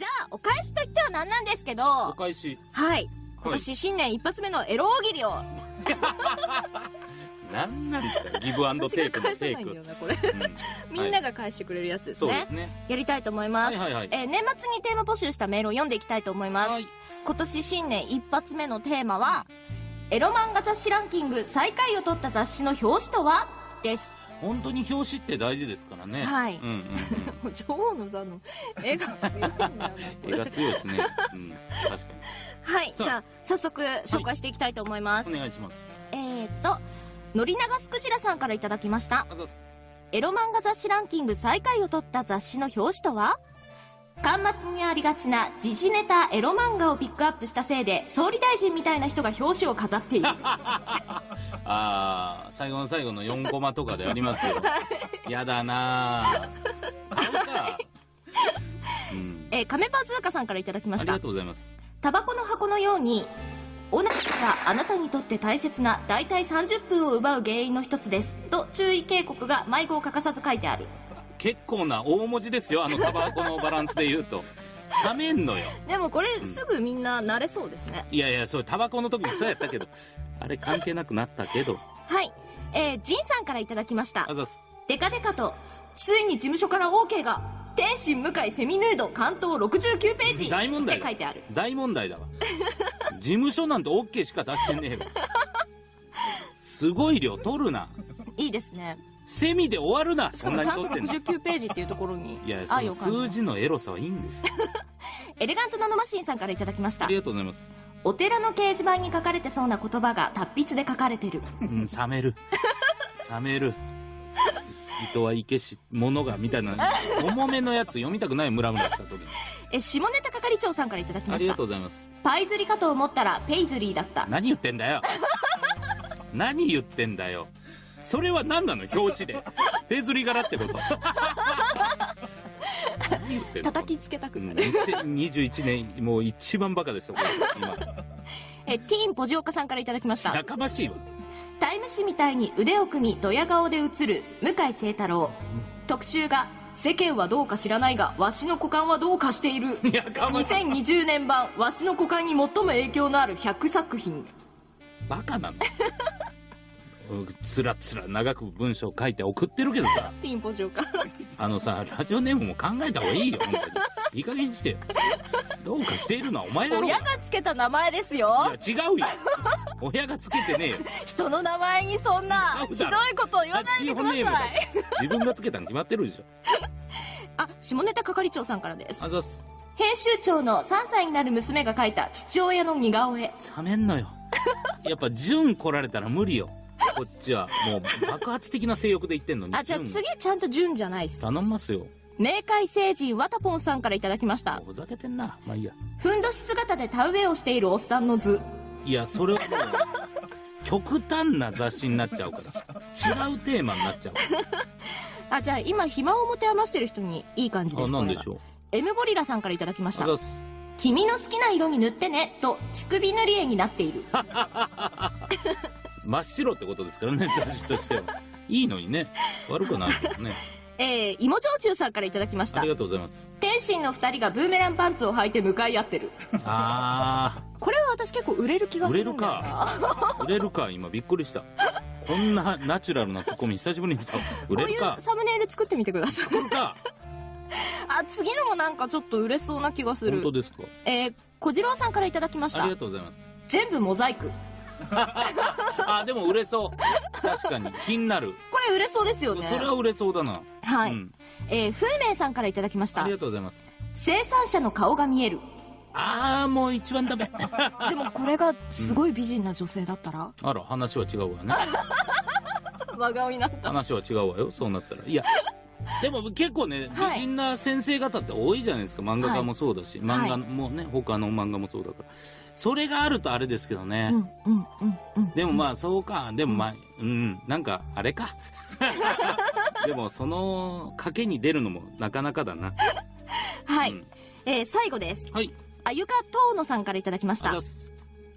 じゃあ、お返しといってはなんなんですけど、おは返し。い。今年新年一発目のエロ大喜利を、なんなんですかギブアンド私テイクのテイク。みんなが返してくれるやつですね。やりたいと思います。は。えー年末にテーマ募集したメールを読んでいきたいと思います。はい。今年新年一発目のテーマは、エロ漫画雑誌ランキング最下位を取った雑誌の表紙とは？です。本当に表紙って大事ですからね。はいうんうんうん。女王の座の絵が強いんだよな、こ絵れ。が強いですね。うん。確かはい、じゃあ、早速紹介していきたいと思います。に。お願いします。えーっと、のり長すくじらさんからいただきました。エロ漫画雑誌ランキング最下位を取った雑誌の表紙とは？端末にありがちな時事ネタエロ漫画をピックアップしたせいで、総理大臣みたいな人が表紙を飾っている。あー、最後の最後の4コマとかでありますよ。やだなぁ。買うか。うん。えー、亀パズーカさんからいただきましたありがと。うございます。タバコの箱のように、オナニーがあなたにとって大切な大体30分を奪う原因の一つです。と注意警告が迷子を欠かさず書いてある。結構な大文字ですよ、あのタバコのバランスで言うと。冷めんのよ。でもこれすぐみんな慣れそうですね。いやいや、それタバコの時もそうやったけど、あれ関係なくなったけど。はい。えー、ジンさんからいただきましたあ。ざっす。デカデカと、ついに事務所から OK が、天心向井セミヌード関東69ページ大問題だって書いてある。大問題だわ。事務所なんて OK しか出してねえわ。すごい量取るな。いいですね。セミで終わるな、しかもちゃんとに取ってんの。69ページっていうところにいや、その。数字のエロさはいいんですよ。エレガントナノマシンさんからいただきましたあり。がとうございます。お寺の掲示板に書かれてそうな言葉が達筆で書かれてる。うん、冷める。冷める。人はいけし、物が、みたいな、重めのやつ読みたくない、ムラムラした時に。え、下ネタ係長さんからいただきましたありがと。うございます。パイ釣りかと思ったらペイズリーだった。何言ってんだよ。何言ってんだよ。それは何なの？表紙で。ペズリ柄ってこと。何言ってんの？叩きつけたくうんなる。2021年、もう一番バカですよ、これ今。え、ティーンポジオカさんからいただきました。やかましいわ。タイム誌みたいに腕を組みドヤ顔で映る向井聖太郎。特集が、世間はどうか知らないが、わしの股間はどうかしている。やかましい。2020年版、わしの股間に最も影響のある100作品。バカなのうんつらつら長く文章書いて送ってるけどさ、ティーンポジオカ。あのさ、ラジオネームも考えた方がいいよ、本当に。いい加減にしてよ。どうかしているのはお前だろうが。親がつけた名前ですよ。いや、違うよ。親がつけてねえよ。人の名前にそんな、ひどいこと言わないでください。自分がつけたに決まってるでしょ。あ、下ネタ係長さんからです。あざっす。編集長の3歳になる娘が描いた父親の似顔絵。冷めんのよ。やっぱ、純来られたら無理よ。こっちは、もう、爆発的な性欲で言ってんのに。あ、じゃあ純次ちゃんと順じゃないっす。頼みますよ。明快星人わたぽんさんからいただきました。ふざけてんな。まあいいや。ふんどし姿で田植えをしているおっさんの図。いや、それはもう、極端な雑誌になっちゃうから。違うテーマになっちゃうか あ、じゃあ今暇を持て余してる人にいい感じです。なんでしょう。M ゴリラさんからいただきました。君の好きな色に塗ってね、と乳首塗り絵になっている。真っ白ってことですからね、雑誌としては。いいのにね。悪くないけどね。えー、芋焼酎さんからいただきましたあり。がとうございます。天心の二人がブーメランパンツを履いて向かい合ってる。あこれは私結構売れる気がー、売れるするんだよな。か。売れるか、今びっくりした。こんなナチュラルなツッコミ久しぶりにした。売れこういうるか。サムネイル作ってみてください。売れるか。あ、次のもなんかちょっと売れそうな気がする本当。ですか？えー、小次郎さんからいただきましたありが。とうございます。全部モザイク。あ、でも売れそう。確かに。気になる。これ売れそうですよね。それは売れそうだな。はい。うんえー、風明さんからいただきましたあり。がとうございます。生産者の顔が見える。あー、もう一番ダメ。でもこれがすごい美人な女性だったら、あら、話は違うわね。真顔になった。話は違うわよ、そうなったら。いや、でも結構ね、はい美人な先生方って多いじゃないですか。漫画家もそうだし、漫画もね、他の漫画もそうだから。それがあるとあれですけどね。うん、うん、うん、うん。でもまあ、そうか。でもまあ、うん、なんか、あれか。でも、その、賭けに出るのもなかなかだな。はい。うんえー、最後です。はい。あゆかとうのさんからいただきました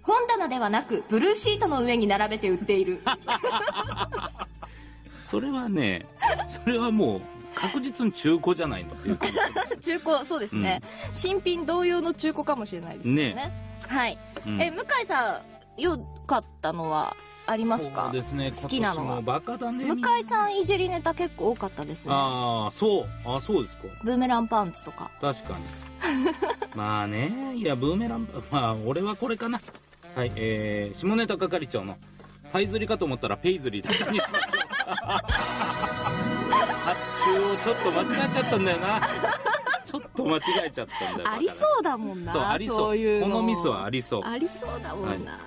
本棚ではなく、ブルーシートの上に並べて売っている。それはね、それはもう、確実に中古じゃないのっていう感じ 中古そうですね、新品同様の中古かもしれないですよね。はい、うん。え向井さんよかったのはありますか？そうですね。好きなのは。バカだね向井さんいじりネタ結構多かったですね。ああそう。あそうですか。ブーメランパンツとか。確かに。まあね。いやブーメランまあ俺はこれかな。はいえー、下ネタ係長のパイズリかと思ったらペイズリだったにしましょう 発注を ちょっと間違えちゃったんだよな。ちょっと間違えちゃったんだよありそうだもんなそうありそう。いうの。このミスはありそう。ありそうだもんな、